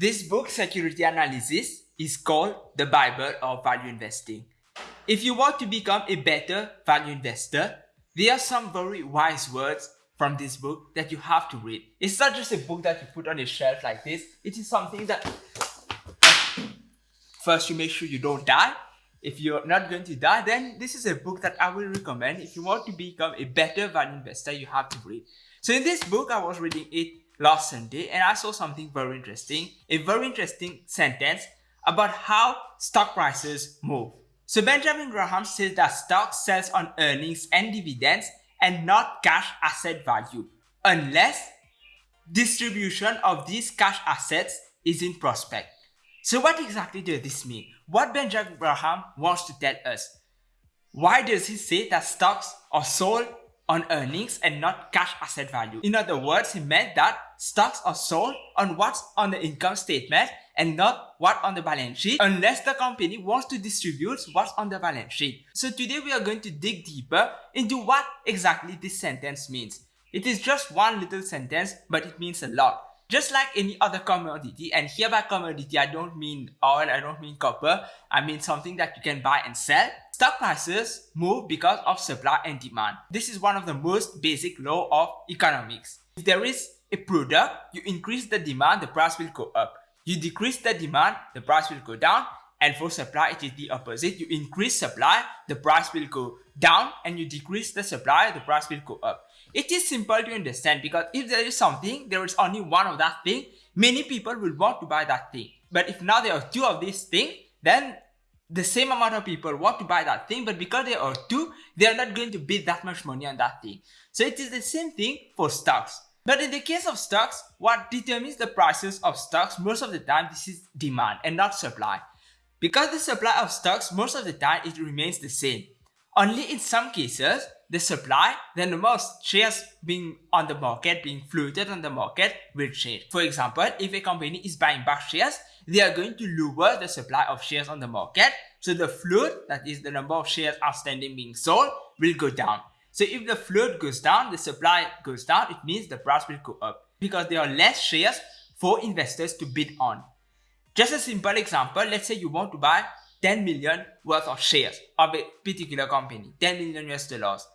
This book, Security Analysis, is called the Bible of Value Investing. If you want to become a better value investor, there are some very wise words from this book that you have to read. It's not just a book that you put on a shelf like this. It is something that first you make sure you don't die. If you're not going to die, then this is a book that I will recommend. If you want to become a better value investor, you have to read. So in this book, I was reading it last Sunday and I saw something very interesting. A very interesting sentence about how stock prices move. So Benjamin Graham says that stock sells on earnings and dividends and not cash asset value unless distribution of these cash assets is in prospect. So what exactly does this mean? What Benjamin Graham wants to tell us? Why does he say that stocks are sold on earnings and not cash asset value? In other words, he meant that stocks are sold on what's on the income statement and not what on the balance sheet unless the company wants to distribute what's on the balance sheet. So today we are going to dig deeper into what exactly this sentence means. It is just one little sentence but it means a lot. Just like any other commodity and here by commodity I don't mean oil, I don't mean copper, I mean something that you can buy and sell. Stock prices move because of supply and demand. This is one of the most basic law of economics. If there is a product, you increase the demand, the price will go up. You decrease the demand, the price will go down. And for supply, it is the opposite. You increase supply, the price will go down. And you decrease the supply, the price will go up. It is simple to understand because if there is something, there is only one of that thing, many people will want to buy that thing. But if now there are two of this thing, then the same amount of people want to buy that thing, but because there are two, they are not going to bid that much money on that thing. So it is the same thing for stocks. But in the case of stocks, what determines the prices of stocks most of the time this is demand and not supply. Because the supply of stocks most of the time it remains the same. Only in some cases, the supply, then the of shares being on the market, being floated on the market will change. For example, if a company is buying back shares, they are going to lower the supply of shares on the market. So the float, that is the number of shares outstanding being sold, will go down. So if the float goes down, the supply goes down, it means the price will go up because there are less shares for investors to bid on. Just a simple example, let's say you want to buy 10 million worth of shares of a particular company, 10 million US dollars.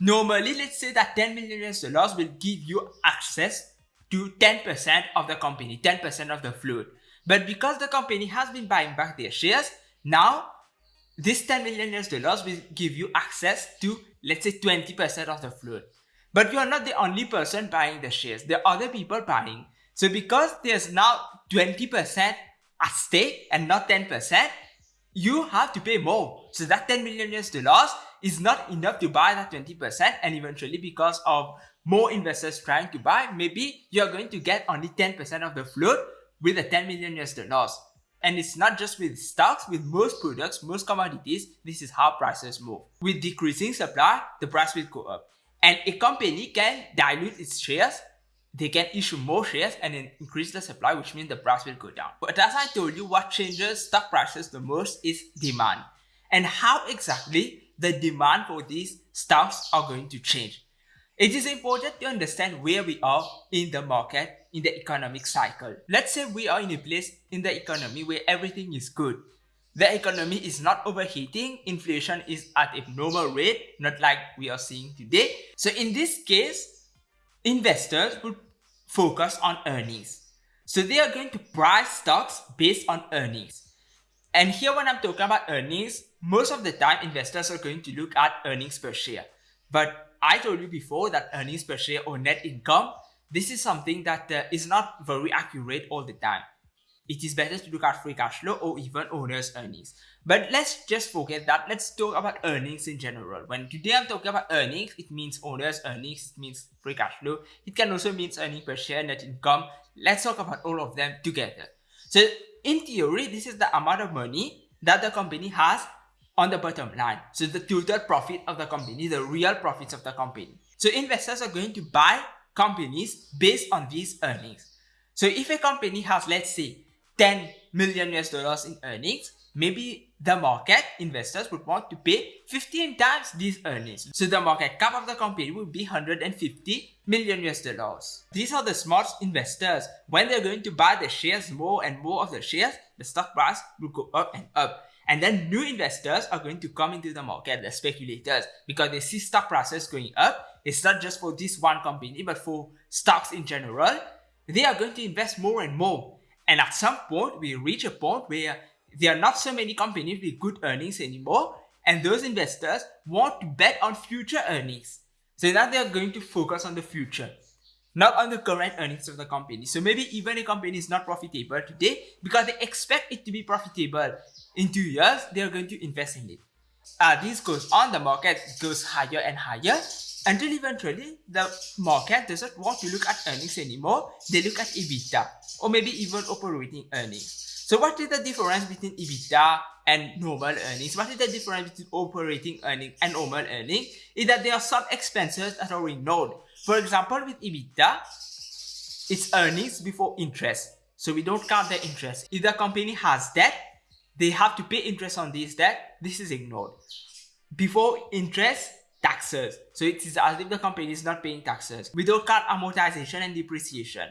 Normally, let's say that 10 million dollars will give you access to 10% of the company, 10% of the float. But because the company has been buying back their shares, now this 10 million dollars will give you access to let's say 20% of the float. But you are not the only person buying the shares. There are other people buying. So because there's now 20% at stake and not 10%, you have to pay more. So that 10 million US dollars is not enough to buy that 20% and eventually because of more investors trying to buy, maybe you're going to get only 10% of the float with the 10 million US dollars. And it's not just with stocks, with most products, most commodities, this is how prices move. With decreasing supply, the price will go up. And a company can dilute its shares, they can issue more shares and then increase the supply, which means the price will go down. But as I told you, what changes stock prices the most is demand. And how exactly the demand for these stocks are going to change. It is important to understand where we are in the market in the economic cycle. Let's say we are in a place in the economy where everything is good. The economy is not overheating, inflation is at a normal rate, not like we are seeing today. So in this case, investors would focus on earnings. So they are going to price stocks based on earnings. And here when I'm talking about earnings, most of the time investors are going to look at earnings per share. But I told you before that earnings per share or net income this is something that uh, is not very accurate all the time. It is better to look at free cash flow or even owner's earnings. But let's just forget that. Let's talk about earnings in general. When today I'm talking about earnings, it means owner's earnings, it means free cash flow. It can also mean earning per share, net income. Let's talk about all of them together. So in theory, this is the amount of money that the company has on the bottom line. So the total profit of the company, the real profits of the company. So investors are going to buy companies based on these earnings. So if a company has, let's say, 10 million US dollars in earnings, maybe the market investors would want to pay 15 times these earnings. So the market cap of the company would be 150 million US dollars. These are the smart investors. When they're going to buy the shares, more and more of the shares, the stock price will go up and up. And then new investors are going to come into the market, the speculators, because they see stock prices going up. It's not just for this one company, but for stocks in general. They are going to invest more and more. And at some point, we reach a point where there are not so many companies with good earnings anymore. And those investors want to bet on future earnings. So now they are going to focus on the future, not on the current earnings of the company. So maybe even a company is not profitable today because they expect it to be profitable in two years, they are going to invest in it. Uh, this goes on, the market goes higher and higher until eventually the market doesn't want to look at earnings anymore. They look at EBITDA or maybe even operating earnings. So what is the difference between EBITDA and normal earnings? What is the difference between operating earnings and normal earnings? Is that there are some expenses that are ignored. For example, with EBITDA, it's earnings before interest. So we don't count the interest. If the company has debt, they have to pay interest on this debt. This is ignored. Before interest, taxes. So it is as if the company is not paying taxes. We don't count amortization and depreciation.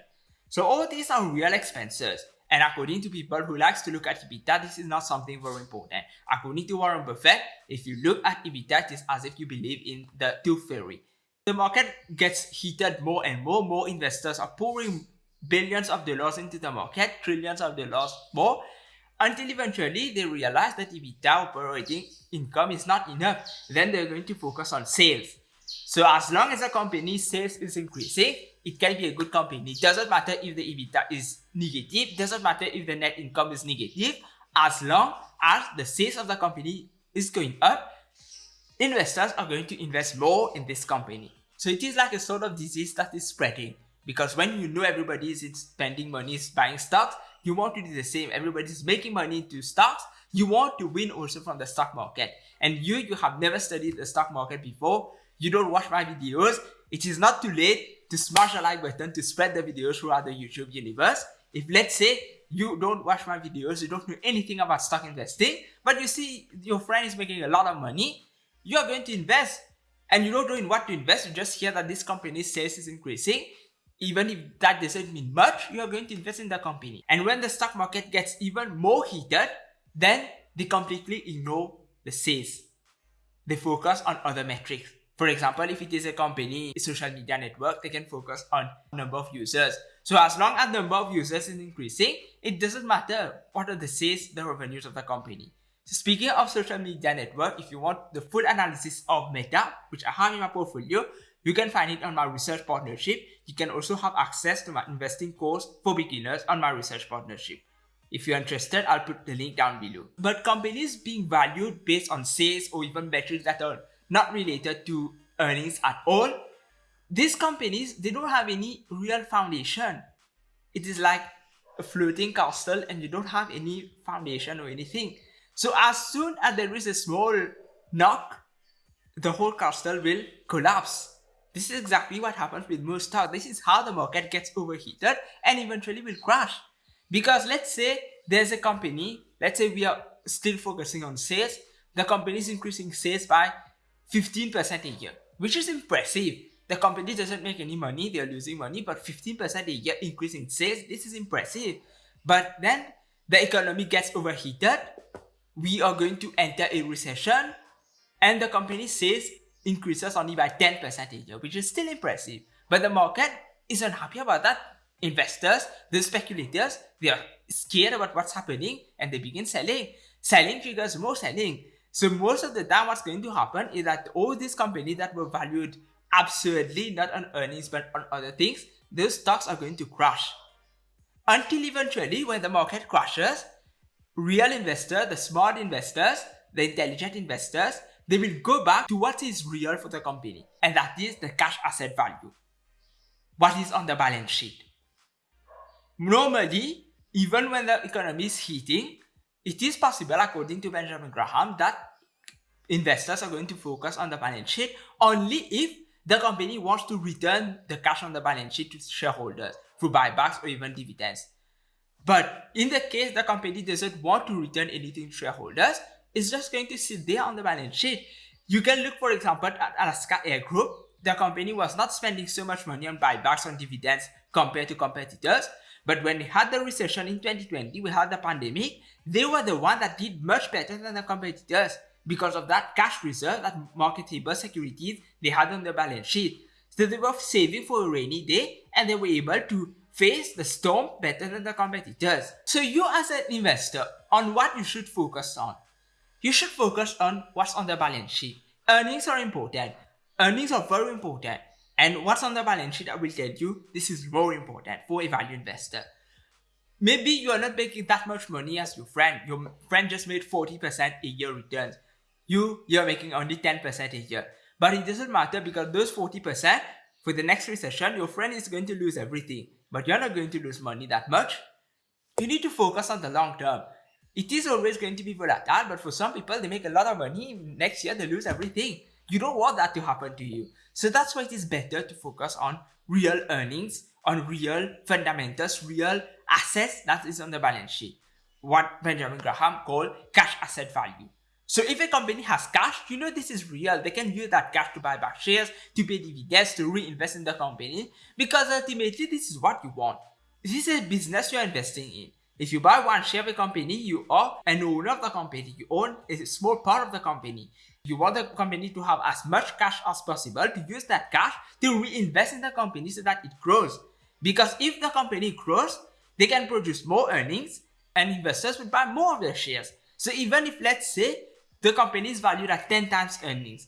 So all these are real expenses. And according to people who likes to look at EBITDA, this is not something very important. According to Warren Buffett, if you look at EBITDA, it is as if you believe in the tooth fairy. The market gets heated more and more. More investors are pouring billions of dollars into the market, trillions of dollars more until eventually they realize that EBITDA operating income is not enough. Then they're going to focus on sales. So as long as a company's sales is increasing, it can be a good company. It doesn't matter if the EBITDA is negative, doesn't matter if the net income is negative, as long as the sales of the company is going up, investors are going to invest more in this company. So it is like a sort of disease that is spreading because when you know everybody is spending money buying stocks, you want to do the same. Everybody's making money into stocks. You want to win also from the stock market. And you, you have never studied the stock market before. You don't watch my videos. It is not too late to smash the like button to spread the videos throughout the YouTube universe. If let's say you don't watch my videos, you don't know anything about stock investing, but you see your friend is making a lot of money, you are going to invest and you don't know in what to invest, you just hear that this company's sales is increasing, even if that doesn't mean much, you are going to invest in the company. And when the stock market gets even more heated, then they completely ignore the sales. They focus on other metrics. For example, if it is a company, a social media network, they can focus on number of users. So as long as the number of users is increasing, it doesn't matter what are the sales, the revenues of the company. So speaking of social media network, if you want the full analysis of Meta, which I have in my portfolio, you can find it on my research partnership. You can also have access to my investing course for beginners on my research partnership. If you're interested, I'll put the link down below. But companies being valued based on sales or even metrics that are not related to earnings at all, these companies, they don't have any real foundation. It is like a floating castle and you don't have any foundation or anything. So as soon as there is a small knock, the whole castle will collapse. This is exactly what happens with most stocks. This is how the market gets overheated and eventually will crash. Because let's say there's a company, let's say we are still focusing on sales, the company is increasing sales by 15% a year, which is impressive. The company doesn't make any money, they're losing money, but 15% a year increase in sales, this is impressive. But then the economy gets overheated, we are going to enter a recession, and the company says increases only by 10% a year, which is still impressive. But the market isn't happy about that. Investors, the speculators, they are scared about what's happening and they begin selling. Selling triggers more selling. So most of the time what's going to happen is that all these companies that were valued absurdly, not on earnings but on other things, those stocks are going to crash. Until eventually when the market crashes, real investors, the smart investors, the intelligent investors, they will go back to what is real for the company, and that is the cash asset value. What is on the balance sheet. Normally, even when the economy is heating, it is possible, according to Benjamin Graham, that investors are going to focus on the balance sheet only if the company wants to return the cash on the balance sheet to shareholders through buybacks or even dividends. But in the case the company doesn't want to return anything to shareholders, it's just going to sit there on the balance sheet. You can look, for example, at Alaska Air Group. The company was not spending so much money on buybacks on dividends compared to competitors. But when we had the recession in 2020, we had the pandemic, they were the one that did much better than the competitors because of that cash reserve, that marketable securities they had on their balance sheet. So they were saving for a rainy day and they were able to face the storm better than the competitors. So you as an investor, on what you should focus on? You should focus on what's on the balance sheet. Earnings are important. Earnings are very important. And what's on the balance sheet, I will tell you, this is more important for a value investor. Maybe you are not making that much money as your friend. Your friend just made 40% a year returns. You, you're making only 10% a year. But it doesn't matter because those 40%, for the next recession, your friend is going to lose everything. But you're not going to lose money that much. You need to focus on the long term. It is always going to be volatile, but for some people, they make a lot of money. Next year, they lose everything. You don't want that to happen to you. So that's why it is better to focus on real earnings, on real fundamentals, real assets that is on the balance sheet. What Benjamin Graham called cash asset value. So if a company has cash, you know this is real. They can use that cash to buy back shares, to pay dividends, to reinvest in the company because ultimately this is what you want. This is a business you're investing in. If you buy one share of a company, you are an owner of the company. You own a small part of the company. You want the company to have as much cash as possible to use that cash to reinvest in the company so that it grows. Because if the company grows, they can produce more earnings and investors will buy more of their shares. So even if let's say the company is valued at 10 times earnings,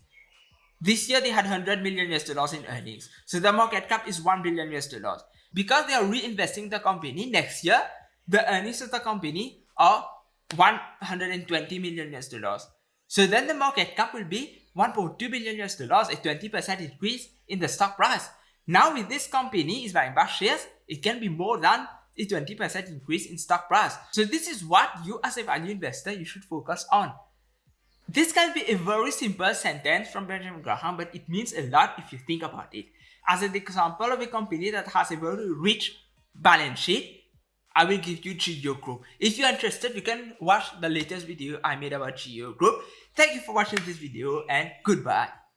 this year they had 100 million US dollars in earnings. So the market cap is 1 billion US dollars. Because they are reinvesting the company next year, the earnings of the company are 120 million US dollars. So then the market cap will be 1.2 billion US dollars, a 20% increase in the stock price. Now with this company is buying back shares, it can be more than a 20% increase in stock price. So this is what you as a value investor, you should focus on. This can be a very simple sentence from Benjamin Graham, but it means a lot if you think about it. As an example of a company that has a very rich balance sheet, I will give you Geo Group. If you're interested, you can watch the latest video I made about Geo Group. Thank you for watching this video and goodbye.